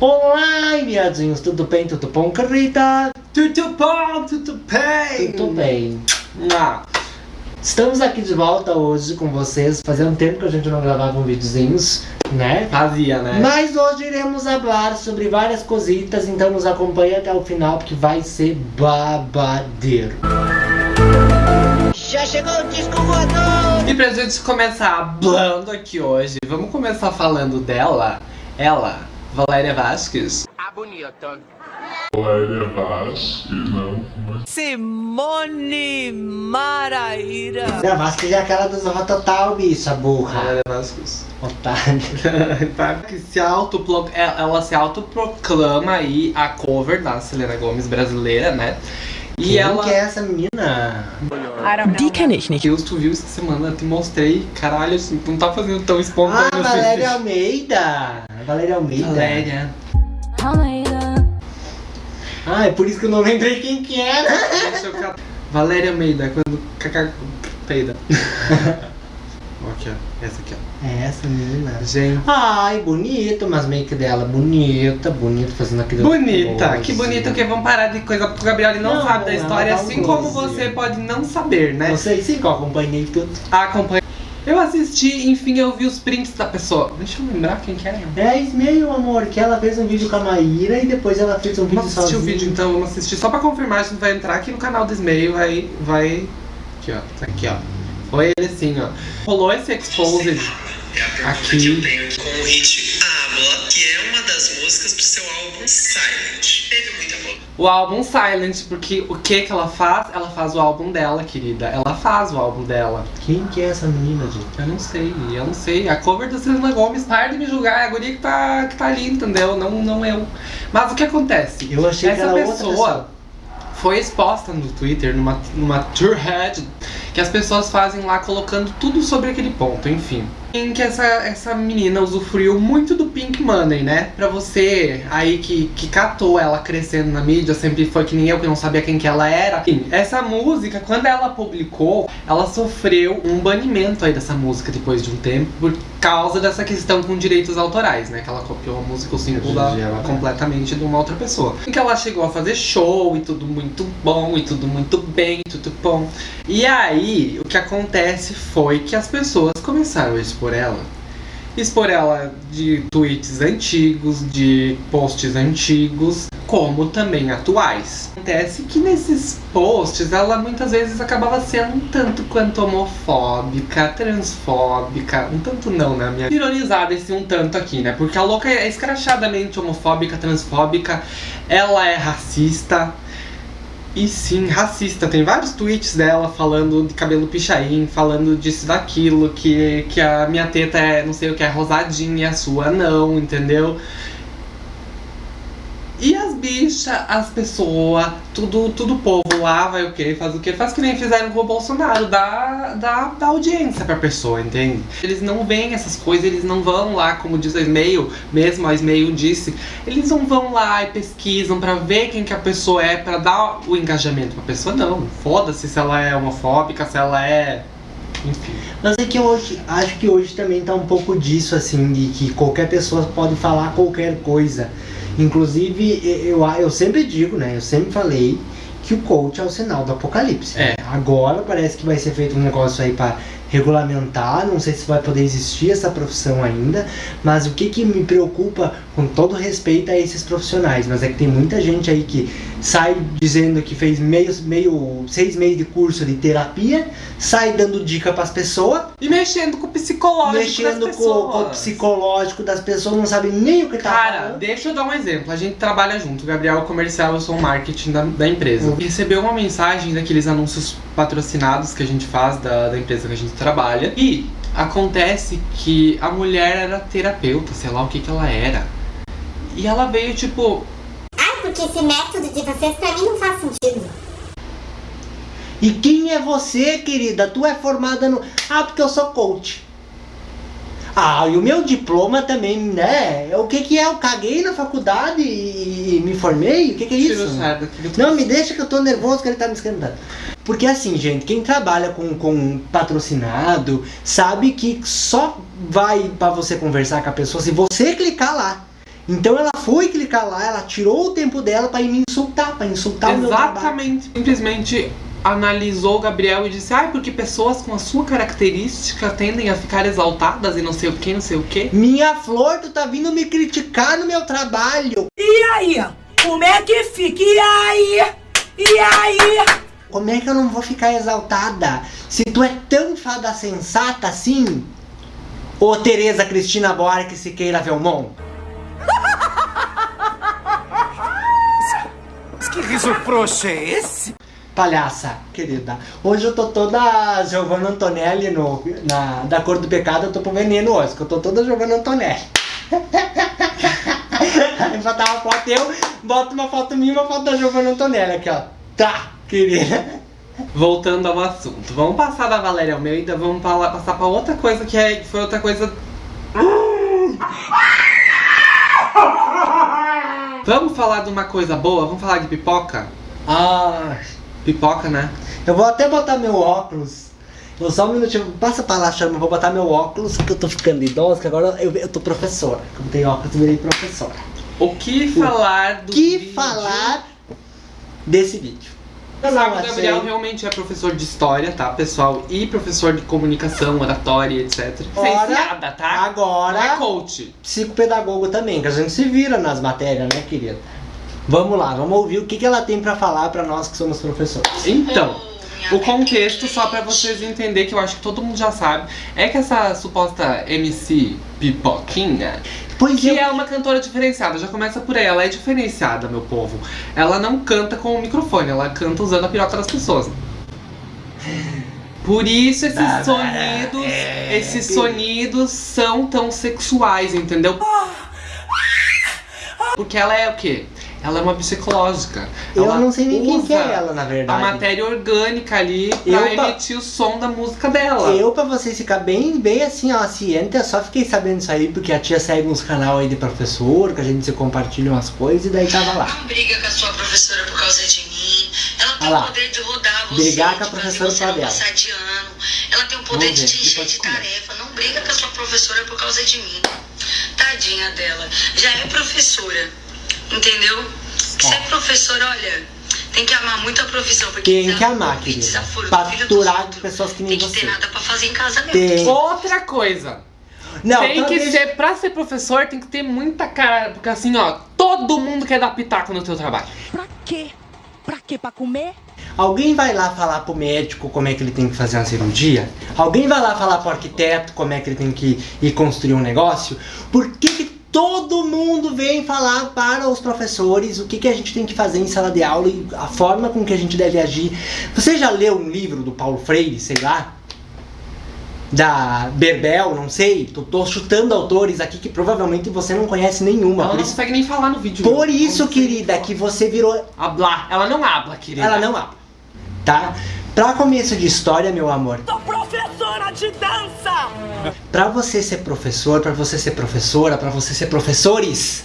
Olá, viadinhos, tudo bem? Tudo bom, Carita? Tudo bom, tudo bem? Tudo bem. Estamos aqui de volta hoje com vocês. Fazia um tempo que a gente não gravava um videozinhos, né? Fazia, né? Mas hoje iremos falar sobre várias cositas, então nos acompanhe até o final porque vai ser babadeiro. Já chegou o disco voador! E pra gente começar hablando aqui hoje, vamos começar falando dela, ela, Valéria Vasquez. A bonita. Valéria Vasquez, não. Simone Maraíra. A Vasquez é aquela dos Rototal, bicha, burra. Valéria Vasquez. Otário. Tá, que se autopro... ela ela se autoproclama aí a cover da Selena Gomes brasileira, né? E Quem ela. que é essa menina? Die kenne ich nicht. Deus, tu viu essa semana? Te mostrei. Caralho, assim, tu não tá fazendo tão espontâneo Ah, assim. Valéria Almeida. Valéria Almeida. Valéria. Ah, é por isso que eu não lembrei quem que era. Deixa eu catar. Valéria Almeida, quando caca peida. aqui, ó. Essa aqui, ó. É essa menina. Gente. Ai, bonito, mas make dela bonita, bonita, fazendo aquele. Bonita, que bonito que vamos parar de coisa porque o Gabriel não, Não, sabe da história, assim como você pode não saber, né? Sei sim que eu acompanhei tudo. Acompanha. Eu assisti, enfim, eu vi os prints da pessoa. Deixa eu lembrar quem que era. É isso mesmo, amor, que ela fez um vídeo com a Maíra e depois ela fez um vídeo Vamos assistir sozinha. o vídeo então, vamos assistir. Só pra confirmar, a gente vai entrar aqui no canal do Ismail, vai. vai. Aqui, ó. Tá aqui, ó. Foi ele assim, ó. Rolou esse exposed É a pergunta Aqui. que eu tenho com o hit Habla, que é uma das músicas do seu álbum Silent. Teve muita boa. o álbum Silent, porque o que que ela faz? Ela faz o álbum dela, querida. Ela faz o álbum dela. Quem que é essa menina, gente? Eu não sei, eu não sei. A cover da Selena Gomes, para de me julgar, é a guria que tá, que tá ali, entendeu? Não, não eu. Mas o que acontece? Eu achei que Essa era outra pessoa pessoa. Foi exposta no Twitter, numa, numa thread, que as pessoas fazem lá colocando tudo sobre aquele ponto, enfim. Em que essa, essa menina usufruiu muito do Pink Money, né? Pra você aí que, que catou ela crescendo na mídia, sempre foi que nem eu que não sabia quem que ela era. Enfim, essa música, quando ela publicou, ela sofreu um banimento aí dessa música depois de um tempo, por causa dessa questão com direitos autorais, né? Que ela copiou a música, o símbolo da, ela- completamente de uma outra pessoa. Em que ela chegou a fazer show e tudo muito bom, e tudo muito bem, tudo bom. E aí, o que acontece foi que as pessoas começaram a expor ela. Expor ela de tweets antigos, de posts antigos, como também atuais. Acontece que nesses posts ela muitas vezes acabava sendo um tanto quanto homofóbica, transfóbica, um tanto não, né? Minha ironizada esse um tanto aqui, né? Porque a louca é escrachadamente homofóbica, transfóbica, ela é racista. E sim, racista. Tem vários tweets dela falando de cabelo pichain, falando disso daquilo, que, que a minha teta é não sei o que, é rosadinha e a sua não, entendeu? E as bichas, as pessoas, tudo, tudo povo lá vai o quê? Faz o quê? Faz que nem fizeram com o Bolsonaro, dá, dá, dá audiência pra pessoa, entende? Eles não veem essas coisas, eles não vão lá, como diz a Ismail, mesmo a Ismail disse, eles não vão lá e pesquisam pra ver quem que a pessoa é, pra dar o engajamento pra pessoa, não. Foda-se se ela é homofóbica, se ela é. Enfim. Mas é que hoje, acho que hoje também tá um pouco disso, assim, de que qualquer pessoa pode falar qualquer coisa. Inclusive, eu, eu sempre digo, né? Eu sempre falei que o coach é o sinal do apocalipse. É. Agora parece que vai ser feito um negócio aí pra regulamentar, não sei se vai poder existir essa profissão ainda, mas o que que me preocupa, com todo respeito a esses profissionais, mas é que tem muita gente aí que sai dizendo que fez meio, meio seis meses de curso de terapia, sai dando dica pras pessoas, E mexendo com o psicológico mexendo das com, com o psicológico das pessoas, não sabe nem o que tá Cara, falando. deixa eu dar um exemplo. A gente trabalha junto. O Gabriel é o comercial, eu sou o marketing da, da empresa. Uhum. Recebeu uma mensagem daqueles anúncios patrocinados que a gente faz da, da empresa que a gente trabalha. E acontece que a mulher era terapeuta, sei lá o que que ela era. E ela veio tipo, porque esse método de vocês pra mim não faz sentido. E quem é você, querida? Tu é formada no. Ah, porque eu sou coach. Ah, e o meu diploma também, né? O que que é? Eu caguei na faculdade e e me formei? O que que é isso? Não, me deixa que eu tô nervoso que ele tá me esquentando. Porque assim, gente, quem trabalha com, com patrocinado sabe que só vai pra você conversar com a pessoa se você clicar lá. Então ela foi clicar lá, ela tirou o tempo dela pra ir me insultar, pra insultar o meu trabalho. Exatamente. Simplesmente analisou o Gabriel e disse: Ai, porque pessoas com a sua característica tendem a ficar exaltadas e não sei o que, não sei o que. Minha flor, tu tá vindo me criticar no meu trabalho. E aí? Como é que fica? E aí? E aí? Como é que eu não vou ficar exaltada? Se tu é tão fada sensata assim? Ô Tereza Cristina Buarque Siqueira Velmon. Que riso frouxo é esse? Palhaça, querida. Hoje eu tô toda Giovanna Antonelli no, na, da cor do pecado, eu tô pro veneno hoje, que eu tô toda Giovanna Antonelli. Aí botar uma foto eu, bota uma foto minha e uma foto da Giovanna Antonelli aqui, ó. Tá, querida. Voltando ao assunto. Vamos passar da Valéria Almeida, vamos falar, passar pra outra coisa que, é, que foi outra coisa. Vamos falar de uma coisa boa? Vamos falar de pipoca? Ah, Pipoca, né? eu vou até botar meu óculos. Eu só um minutinho, passa pra lá, chama, eu vou botar meu óculos, que eu tô ficando idoso, que agora eu, eu tô professora. Como tem óculos, eu virei professora. O que falar do que vídeo? falar desse vídeo? Não o Gabriel achei. realmente é professor de história, tá, pessoal? E professor de comunicação, oratória, etc. Licenciada, tá? Não é Agora, coach. psicopedagogo também, que a gente se vira nas matérias, né, querida? Vamos lá, vamos ouvir o que, que ela tem pra falar pra nós que somos professores. Então, o contexto, só pra vocês entenderem, que eu acho que todo mundo já sabe, é que essa suposta MC Pipoquinha, Pois que eu, é uma cantora diferenciada, já começa por aí, ela é diferenciada, meu povo. Ela não canta com o microfone, ela canta usando a piroca das pessoas. Por isso esses sonidos, é, esses sonidos são tão sexuais, entendeu? Porque ela é o quê? Ela é uma psicológica. eu Ela não sei nem quem que é ela, na a verdade. matéria orgânica ali pra Eu, emitir o som da música dela. Eu, pra vocês ficar bem, bem assim, ó, ciente, eu só fiquei sabendo isso aí porque a tia segue uns canal aí de professor, que a gente se compartilha umas coisas, e daí tava lá. Não briga com a sua professora por causa de mim. Ela tem o poder de rodar você, Brigar com a fazer professora você não dela. passar de ano. Ela tem o poder Vamos de ver, te encher de comenta. tarefa. Não briga com a sua professora por causa de mim. Tadinha dela. Já é professora. Entendeu? Se é professora, olha, tem que amar muito a profissão. Porque Tem que amar, querida. desaforo do Pra filho dos aturar outros. pessoas que nem Tem que você. ter nada pra fazer em casa mesmo. Tem. Outra coisa. Não, tem que ser, pra ser professor, tem que ter muita cara. Porque assim, ó, todo mundo quer dar pitaco no teu trabalho. Pra quê? Pra quê? Pra comer? Alguém vai lá falar pro médico como é que ele tem que fazer uma cirurgia? Alguém vai lá falar pro arquiteto como é que ele tem que ir construir um negócio? Por que, que todo mundo vem falar para os professores o que, que a gente tem que fazer em sala de aula e a forma com que a gente deve agir? Você já leu um livro do Paulo Freire, sei lá? Da Berbel, não sei. Tô, tô chutando autores aqui que provavelmente você não conhece nenhuma. Ela não isso, consegue nem falar no vídeo. por Não isso consegue querida, que você virou Hablar. Ela não habla, querida. ela não abre. Tá? Pra começo de história, meu amor, Sou professora de dança! pra você ser professor, pra você ser professora, pra você ser professores,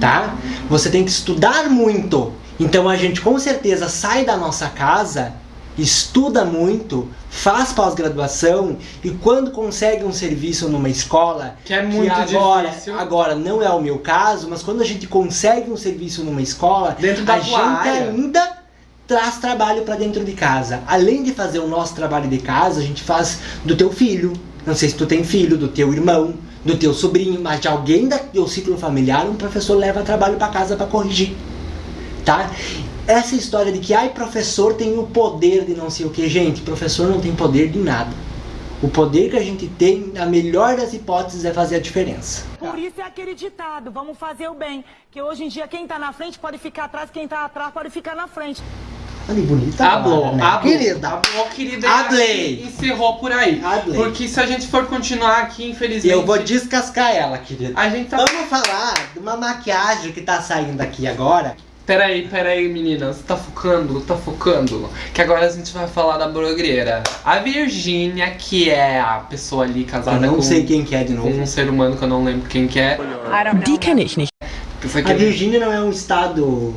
tá? Você tem que estudar muito. Então a gente com certeza sai da nossa casa, estuda muito, faz pós-graduação e quando consegue um serviço numa escola, Que é muito agora, difícil. agora não é o meu caso, mas quando a gente consegue um serviço numa escola, Dentro da a gente área. ainda traz trabalho pra dentro de casa. Além de fazer o nosso trabalho de casa, a gente faz do teu filho. Não sei se tu tem filho, do teu irmão, do teu sobrinho, mas de alguém do teu ciclo familiar, um professor leva trabalho pra casa pra corrigir. Tá? Essa história de que ai professor tem o poder de não sei o que, gente, professor não tem poder de nada. O poder que a gente tem, na melhor das hipóteses, é fazer a diferença. Por isso é aquele ditado, vamos fazer o bem. Que hoje em dia quem tá na frente pode ficar atrás, quem tá atrás pode ficar na frente. Olha que bonita. Hablou, palavra, né? hablou, Querida. hablou, querida. Hablei. e acho que Encerrou por aí. Hablei. Porque se a gente for continuar aqui, infelizmente. Eu vou descascar ela, querida. A gente tá. Vamos falar de uma maquiagem que tá saindo aqui agora. Peraí, peraí, meninas. Tá focando, tá focando. Que agora a gente vai falar da blogueira. A Virgínia, que é a pessoa ali Eu casada não com, sei quem que é de com novo. um ser humano que eu não lembro quem que é. Die kenne ich nicht. Aqui A é- Virgínia não é um estado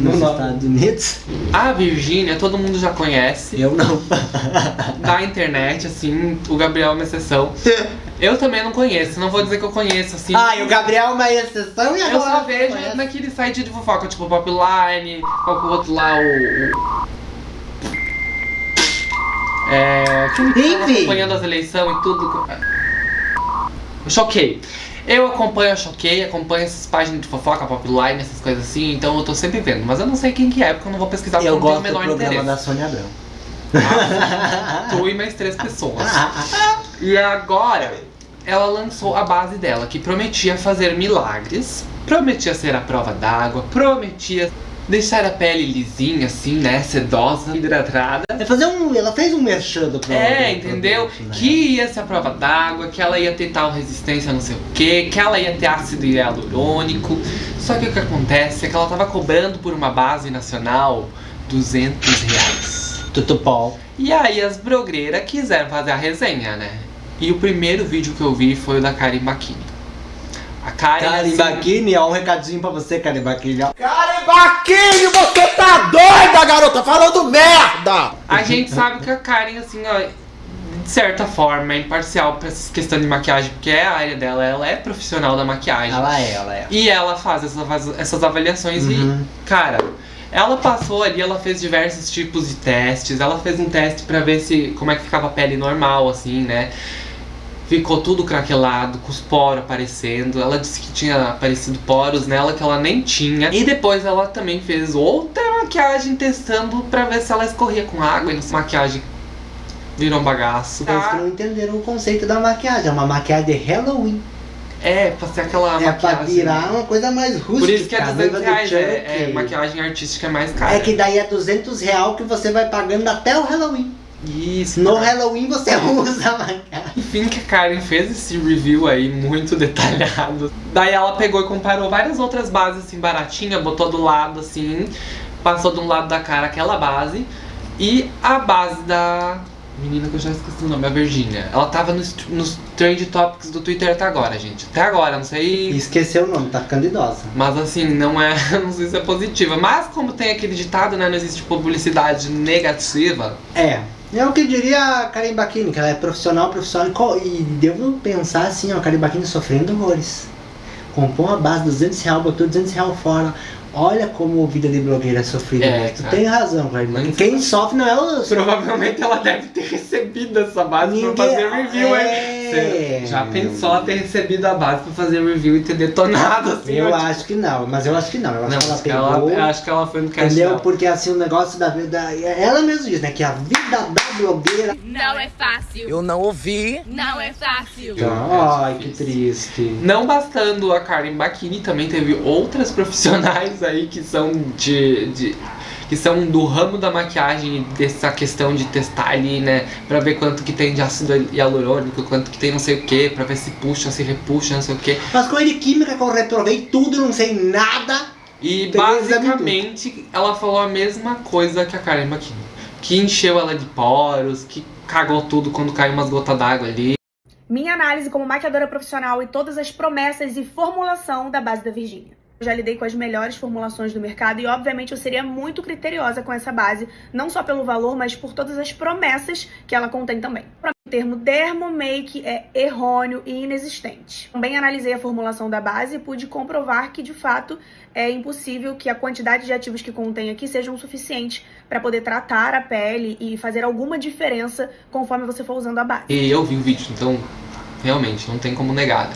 nos Não. Estados Unidos? A Virgínia, todo mundo já conhece. Eu não. Da internet, assim, o Gabriel é uma exceção. Eu também não conheço, não vou dizer que eu conheço, assim. Ah, e o Gabriel é uma exceção e agora... Eu só vejo conhece. naquele site de fofoca, tipo Popline, qual que é o outro lá, o... É... Que Enfim. acompanhando as eleições e tudo. Choquei. Eu acompanho a Choquei, acompanho essas páginas de fofoca, Popline, essas coisas assim, então eu tô sempre vendo. Mas eu não sei quem que é, porque eu não vou pesquisar porque Eu não gosto tenho do o menor programa interesse. da Sônia Abrão. Tu e mais três pessoas. E agora, ela lançou a base dela, que prometia fazer milagres, prometia ser a prova d'água, prometia deixar a pele lisinha, assim, né? Sedosa, hidratada. É fazer um, ela fez um merchan do pro- É, entendeu? produto, né? Que ia ser a prova d'água, que ela ia ter tal resistência não sei o que, que ela ia ter ácido hialurônico. Só que o que acontece é que ela tava cobrando por uma base nacional 200 reais. Tutupol. E aí as blogueiras quiseram fazer a resenha, né? E o primeiro vídeo que eu vi foi o da Karen Bakini. A Karen, Karen assim, Bakini, ó, um recadinho pra você, Karen Bakini. ó. Baquinho, você tá doida, garota? Falando merda! a gente sabe que a Karen, assim, ó, de certa forma, é imparcial pra essa questão de maquiagem, porque é a área dela, ela é profissional da maquiagem. Ela é, ela é. E ela faz essas, essas avaliações Uhum. e, cara, ela passou ali, ela fez diversos tipos de testes. Ela fez um teste pra ver se como é que ficava a pele normal, assim, né? Ficou tudo craquelado, com os poros aparecendo. Ela disse que tinha aparecido poros nela que ela nem tinha. E depois ela também fez outra maquiagem testando pra ver se ela escorria com água e não maquiagem virou um bagaço. Vocês que não entenderam o conceito da maquiagem. É uma maquiagem de Halloween. É, pra ser aquela é pra maquiagem. virar uma coisa mais rústica. Por isso que é a 200 noiva do reais, é, é, maquiagem artística é mais cara. É que daí é 200 real que você vai pagando até o Halloween. Isso. No cara. Halloween você usa a maquiagem. Enfim, que a Karen fez esse review aí muito detalhado. Daí ela pegou e comparou várias outras bases assim baratinha, botou do lado assim, passou de um lado da cara aquela base e a base da menina que eu já esqueci o nome, a Virginia. Ela tava nos, nos trend topics do Twitter até agora, gente. Até agora, não sei. Esqueceu o nome, tá ficando idosa. Mas assim, não é. Não sei se é positiva. Mas como tem aquele ditado, né? Não existe publicidade negativa. É. É o que diria a Karen Bakini, que ela é profissional, profissional. e devo pensar assim, ó, a Karen Bakini sofrendo horrores. Comprou uma base de 200 reais, botou 200 reais fora. Olha como a vida de blogueira é sofrida. É, né? tu cara. tem razão. Mas- Quem sofre não é o... Provavelmente ela deve ter recebido essa base Ninguém- pra fazer review, hein? É. Você já pensou ter recebido a base pra fazer review e ter detonado assim? Eu ó, acho que não, mas eu acho que não. Eu acho Não, que ela acho que pegou... ela, eu acho que ela foi no cash Entendeu? dela. Porque assim, o negócio da vida. Ela mesma diz, né? Que a vida da blogueira. Não é fácil. Eu não ouvi. Não é fácil. Então, ai, que triste. Não bastando a Karen Bakini, também teve outras profissionais aí que são de, de- que são do ramo da maquiagem dessa questão de testar ali, né, Pra ver quanto que tem de ácido hialurônico, quanto que tem não sei o que, pra ver se puxa, se repuxa, não sei o que. Mas coisa de química que eu reprovei tudo, não sei nada. E basicamente ela falou a mesma coisa que a Karen Bakini, que encheu ela de poros, que cagou tudo quando caiu umas gotas d'água ali. Minha análise como maquiadora profissional e todas as promessas e formulação da base da Virgínia. Já lidei com as melhores formulações do mercado e, obviamente, eu seria muito criteriosa com essa base, não só pelo valor, mas por todas as promessas que ela contém também. O termo dermomake é errôneo e inexistente. Também analisei a formulação da base e pude comprovar que, de fato, é impossível que a quantidade de ativos que contém aqui sejam suficientes para poder tratar a pele e fazer alguma diferença conforme você for usando a base. E eu vi o vídeo, então realmente não tem como negar.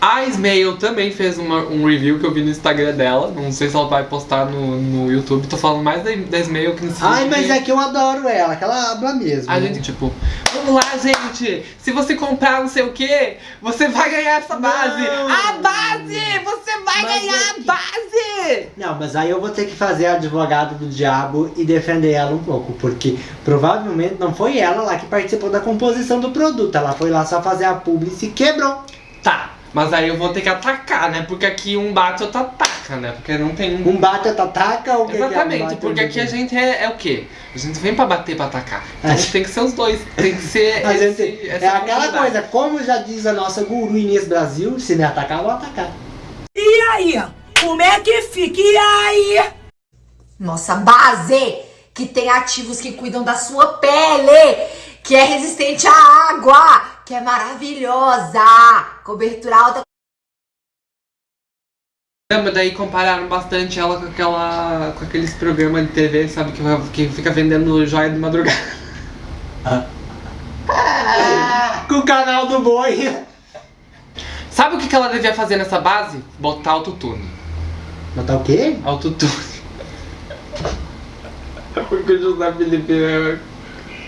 Né? A Ismail também fez uma- um review que eu vi no Instagram dela. Não sei se ela vai postar no, no YouTube. Tô falando mais da, da Ismail que no Ai, mas é que eu adoro ela, que ela habla mesmo. A gente, tipo, vamos lá, gente. Se você comprar não sei o que, você vai ganhar essa base. Não. A base! Você vai Mas ganhar é a que- base! Não, mas aí eu vou ter que fazer a advogada do diabo e defender ela um pouco, porque provavelmente não foi ela lá que participou da composição do produto. Ela foi lá só fazer a publi e se quebrou. Tá, mas aí eu vou ter que atacar, né? Porque aqui um bate, outro ataca, né? Porque não tem Um bate outra ataca ou o que é um Exatamente, bate, porque outro aqui a gente é, é o quê? A gente vem pra bater, pra atacar. Então A tem que ser os dois. Tem que ser. A esse- gente, essa é aquela coisa, como já diz a nossa guru Inês Brasil, se me atacar, eu vou atacar. E aí? Como é que fica? E aí? Nossa base que tem ativos que cuidam da sua pele, que é resistente à água, que é maravilhosa. Cobertura alta. Lembra, daí compararam bastante ela com aquela. com aqueles programas de TV, sabe, que, que fica vendendo joia de madrugada. Com o canal do boi. Sabe o que, que ela devia fazer nessa base? Botar autotune. Botar o quê? Autotune. Porque o José Felipe é.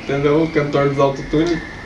Entendeu? O cantor dos autotune.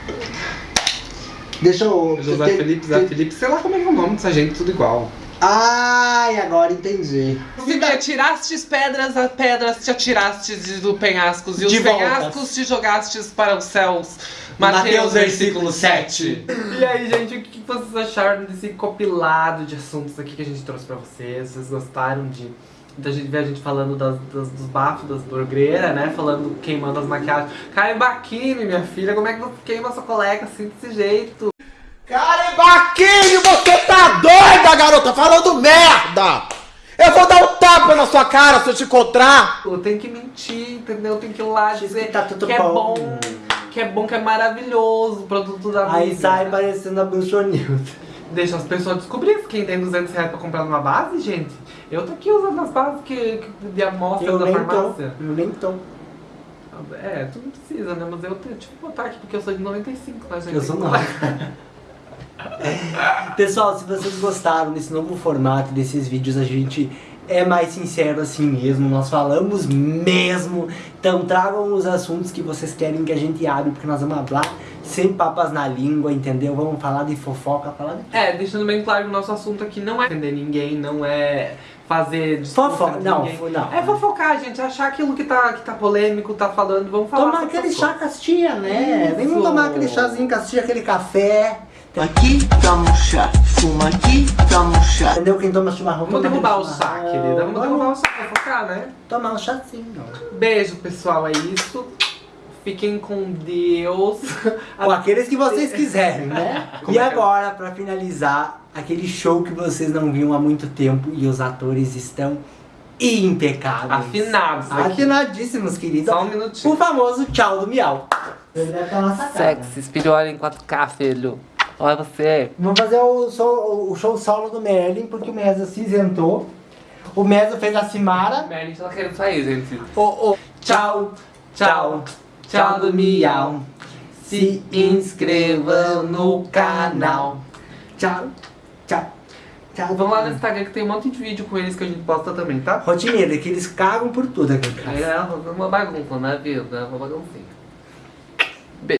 Deixa eu. José te- Felipe, Zé te- Felipe, sei lá como é que é o nome dessa gente, tudo igual. Ai, agora entendi. Se me atirastes pedras, a pedras te atirastes do penhascos, e os De penhascos te jogastes para os céus. Mateus, Mateus, versículo versículo 7. E aí, gente, o que vocês acharam desse compilado de assuntos aqui que a gente trouxe pra vocês? Vocês gostaram de. Da gente ver a gente falando das, das- dos bafos das blogueiras, né? Falando queimando as maquiagens. Karen Baquini, minha filha, como é que você queima sua colega assim desse jeito? Karen Baquini, você tá doida, garota? Falando merda! Eu vou dar um tapa na sua cara se eu te encontrar! Tem que mentir, entendeu? Tem que ir lá dizer tá tudo que é bom. bom, que é bom, que é maravilhoso o produto da Aí sai parecendo a Bruxonilda. Deixa as pessoas descobrirem quem tem 200 reais pra comprar numa base, gente. Eu tô aqui usando as bases que, que de amostra Eu da nem tô. farmácia. Eu nem tô. É, tu não precisa, né? Mas eu tenho, eu botar aqui porque eu sou de 95, tá, gente? Eu sou nova. Pessoal, se vocês gostaram desse novo formato, desses vídeos, a gente é mais sincero assim mesmo, nós falamos mesmo. Então tragam os assuntos que vocês querem que a gente abre, porque nós vamos falar sem papas na língua, entendeu? Vamos falar de fofoca, falar de É, deixando bem claro que o nosso assunto aqui não é ofender ninguém, não é fazer Fofoca, não, não. É fofocar, gente, achar aquilo que tá, que tá polêmico, tá falando, vamos falar. Tomar aquele chá castia, né? Vem Isso. tomar aquele chazinho castia, aquele café. Aqui toma um chá, fuma aqui, toma um chá. Entendeu? Quem toma chimarrão Vamos toma derrubar o chá, querida. Vamos derrubar o chá pra fofocar, né? Tomar um chazinho. Beijo, pessoal. É isso. Fiquem com Deus. Com aqueles que vocês quiserem, né? Como e é é? agora, pra finalizar, aquele show que vocês não viam há muito tempo e os atores estão impecáveis. Afinados aqui. Afinadíssimos, queridos. Só um minutinho. O famoso tchau do miau. Sexy, espiritual em 4K, filho. Olha você. Vamos fazer o, so- o show solo do Merlin, porque o Mesa se isentou. O Mesa fez a Simara. Merlin tá querendo sair, gente. O, o, tchau, tchau, tchau do miau. Se inscrevam no canal. Tchau, tchau, tchau. Vamos lá no Instagram que tem um monte de vídeo com eles que a gente posta também, tá? Rotineira, que eles cagam por tudo aqui em casa. É uma bagunça, né, vida? Uma baguncinha.